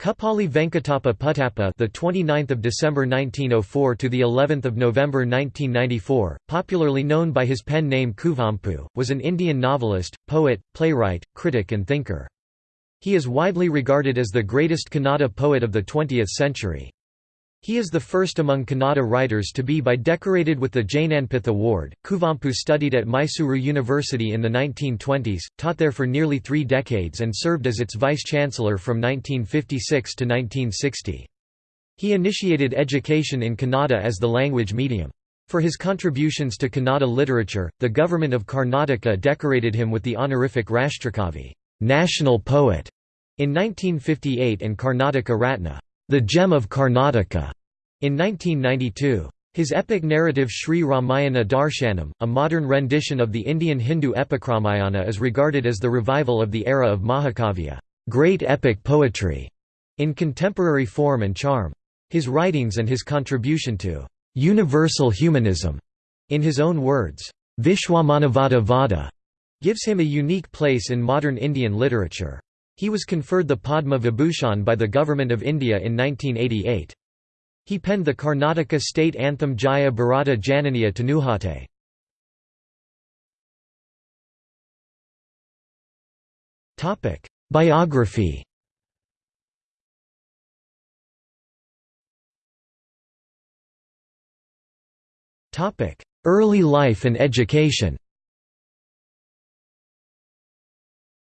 Kuppali Venkatappa Puttappa, the 29th of December 1904 to the 11th of November 1994, popularly known by his pen name Kuvempu, was an Indian novelist, poet, playwright, critic and thinker. He is widely regarded as the greatest Kannada poet of the 20th century. He is the first among Kannada writers to be by decorated with the Jnanpith Award. Kuvempu studied at Mysuru University in the 1920s, taught there for nearly three decades and served as its vice-chancellor from 1956 to 1960. He initiated education in Kannada as the language medium. For his contributions to Kannada literature, the government of Karnataka decorated him with the honorific Rashtrakavi national poet", in 1958 and Karnataka Ratna the Gem of Karnataka, in 1992. His epic narrative Sri Ramayana Darshanam, a modern rendition of the Indian Hindu epic Ramayana is regarded as the revival of the era of Mahakavya great epic poetry", in contemporary form and charm. His writings and his contribution to «universal humanism», in his own words, Vishwamanavada Vada, gives him a unique place in modern Indian literature. He was conferred the Padma Vibhushan by the Government of India in 1988. He penned the Karnataka state anthem Jaya Bharata Jananiya Tanuhate. Biography Early life and education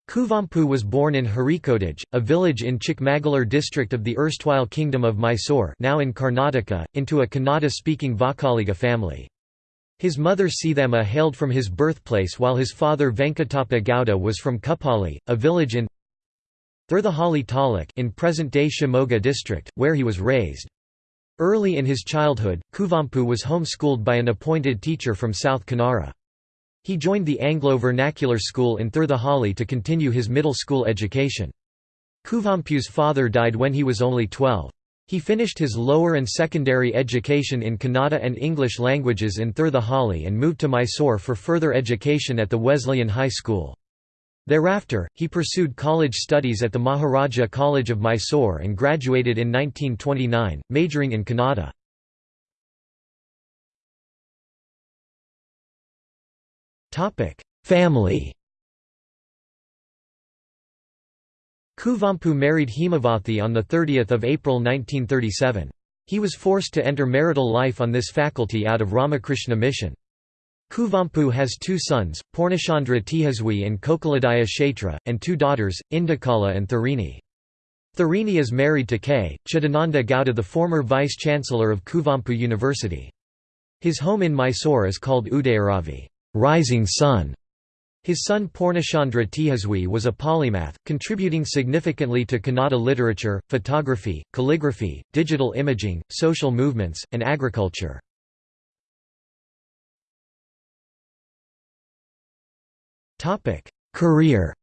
Kuvempu was born in Harikodage, a village in Chikmagalur district of the erstwhile Kingdom of Mysore now in Karnataka, into a Kannada-speaking Vokkaliga family. His mother Seethamma hailed from his birthplace while his father Venkatappa Gowda was from Kuppali, a village in Thirthahalli Taluk in present-day Shimoga district, where he was raised. Early in his childhood, Kuvempu was homeschooled by an appointed teacher from South Kanara. He joined the Anglo-vernacular school in Thirthahalli to continue his middle school education. Kuvempu's father died when he was only 12. He finished his lower and secondary education in Kannada and English languages in Thirthahalli and moved to Mysore for further education at the Wesleyan High School. Thereafter, he pursued college studies at the Maharaja College of Mysore and graduated in 1929, majoring in Kannada. Family Kuvempu married Hemavathi on 30 April 1937. He was forced to enter marital life on this faculty out of Ramakrishna mission. Kuvempu has two sons, Purnachandra Tejaswi and Kokilodaya Kshetra, and two daughters, Indukala and Tharini. Tharini is married to K. Chidananda Gowda the former vice-chancellor of Kuvempu University. His home in Mysore is called Udayaravi rising sun. His son Purnachandra Tejaswi was a polymath, contributing significantly to Kannada literature, photography, calligraphy, digital imaging, social movements, and agriculture. Career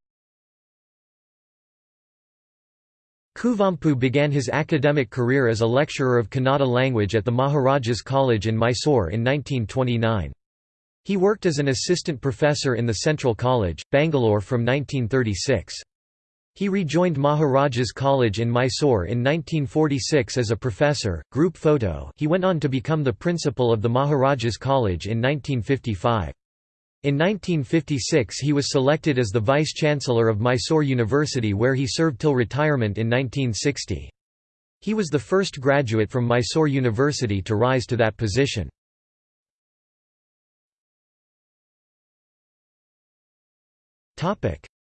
Kuvempu began his academic career as a lecturer of Kannada language at the Maharajas College in Mysore in 1929. He worked as an assistant professor in the Central College, Bangalore from 1936. He rejoined Maharajas College in Mysore in 1946 as a professor. Group photo he went on to become the principal of the Maharajas College in 1955. In 1956 he was selected as the vice-chancellor of Mysore University where he served till retirement in 1960. He was the first graduate from Mysore University to rise to that position.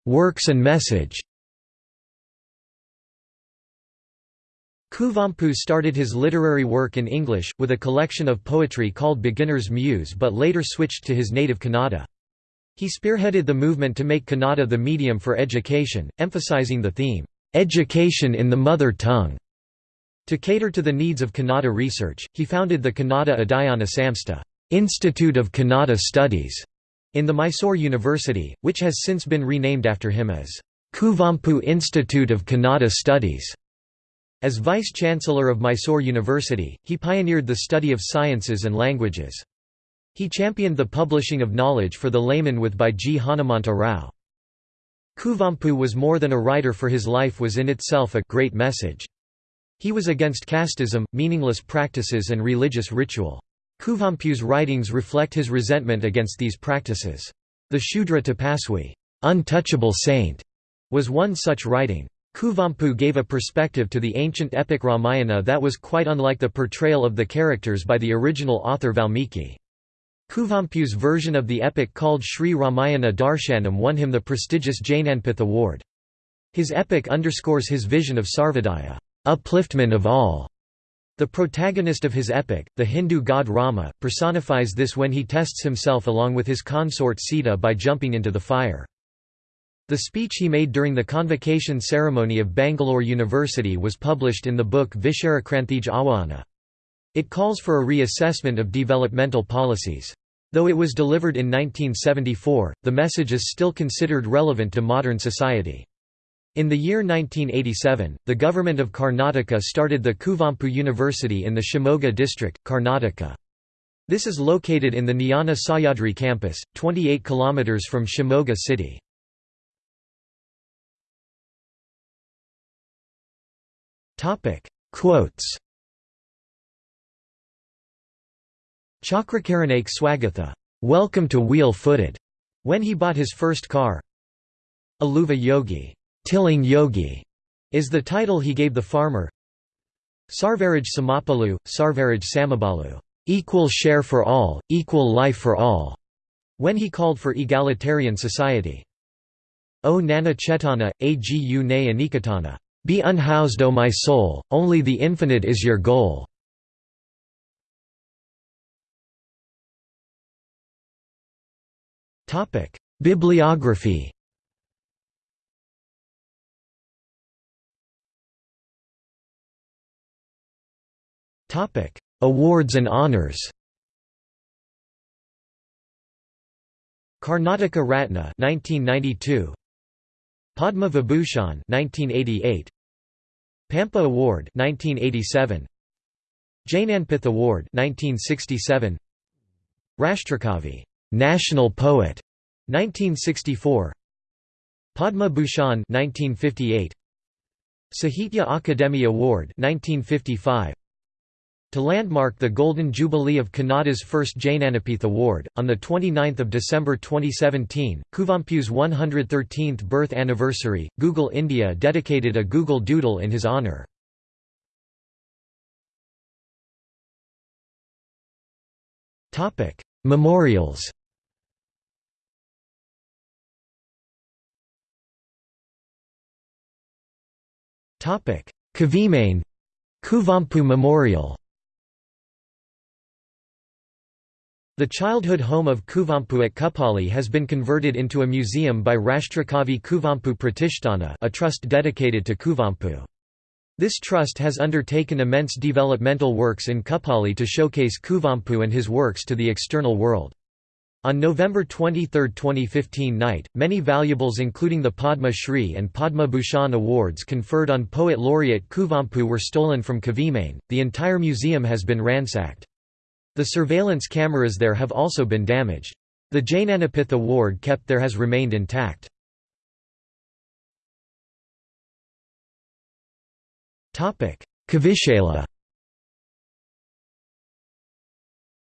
Works and message Kuvempu started his literary work in English, with a collection of poetry called Beginner's Muse but later switched to his native Kannada. He spearheaded the movement to make Kannada the medium for education, emphasizing the theme, "'Education in the Mother Tongue". To cater to the needs of Kannada research, he founded the Kannada Adhyayana Samstha Institute of Kannada Studies", in the Mysore University, which has since been renamed after him as Kuvempu Institute of Kannada Studies. As Vice-Chancellor of Mysore University, he pioneered the study of sciences and languages. He championed the publishing of knowledge for the layman with by G. Hanumanta Rao. Kuvempu was more than a writer for his life was in itself a great message. He was against casteism, meaningless practices and religious ritual. Kuvempu's writings reflect his resentment against these practices. The Shudra Tapaswi untouchable saint", was one such writing. Kuvempu gave a perspective to the ancient epic Ramayana that was quite unlike the portrayal of the characters by the original author Valmiki. Kuvempu's version of the epic called Sri Ramayana Darshanam won him the prestigious Jnanpith Award. His epic underscores his vision of Sarvodaya upliftment of all". The protagonist of his epic, the Hindu god Rama, personifies this when he tests himself along with his consort Sita by jumping into the fire. The speech he made during the convocation ceremony of Bangalore University was published in the book Visharakranthij Ahvana. It calls for a reassessment of developmental policies. Though it was delivered in 1974, the message is still considered relevant to modern society. In the year 1987, the government of Karnataka started the Kuvempu University in the Shimoga district, Karnataka. This is located in the Jnana Sahyadri campus, 28 km from Shimoga city. Quotes Chakrakaranaik Swagatha, welcome to wheel-footed, when he bought his first car. Aluva Yogi, tilling yogi, is the title he gave the farmer. Sarvaraj Samapalu, Sarvaraj Samabalu, equal share for all, equal life for all, when he called for egalitarian society. O Nana Chetana, Agu Ne Anikatana, be unhoused O my soul, only the infinite is your goal. Bibliography Awards and honors Karnataka Ratna 1992 Padma Vibhushan 1988 Pampa Award 1987 Jnanpith Award 1967 Rashtrakavi National Poet 1964 Padma Bhushan 1958 Sahitya Akademi Award 1955 to landmark the Golden Jubilee of Kannada's first Jnanpith Award, on 29 December 2017, Kuvempu's 113th birth anniversary, Google India dedicated a Google Doodle in his honour. Memorials. Kavimane Kuvempu Memorial The childhood home of Kuvempu at Kuppali has been converted into a museum by Rashtrakavi Kuvempu Pratishtana a trust dedicated to Kuvempu. This trust has undertaken immense developmental works in Kuppali to showcase Kuvempu and his works to the external world. On November 23, 2015 night, many valuables including the Padma Shri and Padma Bhushan awards conferred on poet laureate Kuvempu were stolen from Kavimane. The entire museum has been ransacked. The surveillance cameras there have also been damaged. The Jnanpith award kept there has remained intact. Kavishala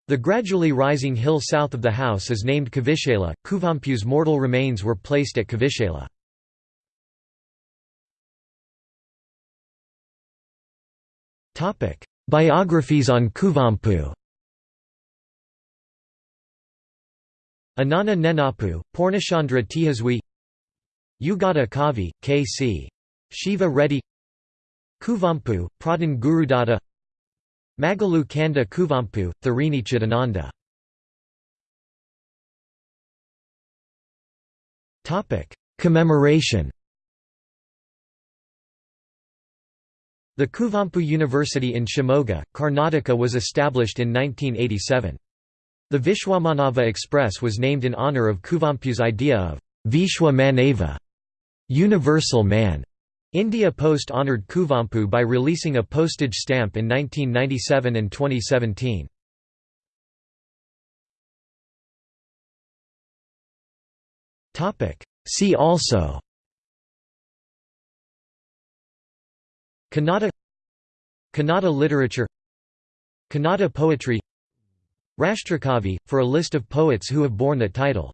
The gradually rising hill south of the house is named Kavishala. Kuvempu's mortal remains were placed at Kavishala. Biographies on Kuvempu Anana Nenapu, Purnachandra Tejaswi Yugada Kavi, K.C. Shiva Reddy Kuvempu, Pradhan Gurudatta Magalu Kanda Kuvempu, Tharini Chidananda Commemoration The Kuvempu University in Shimoga, Karnataka was established in 1987. The Vishwamanava Express was named in honor of Kuvempu's idea of Vishwa Manava, universal man. India Post honoured Kuvempu by releasing a postage stamp in 1997 and 2017. See also Kannada Kannada literature Kannada poetry Rashtrakavi, for a list of poets who have borne that title